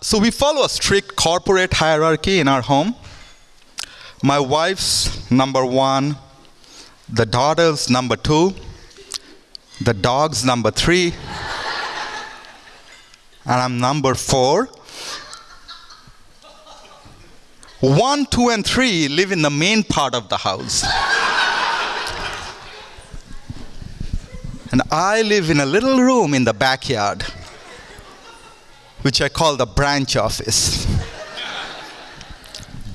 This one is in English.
so we follow a strict corporate hierarchy in our home. My wife's number one, the daughter's number two, the dog's number three, and I'm number four. One, two, and three live in the main part of the house. and I live in a little room in the backyard, which I call the branch office.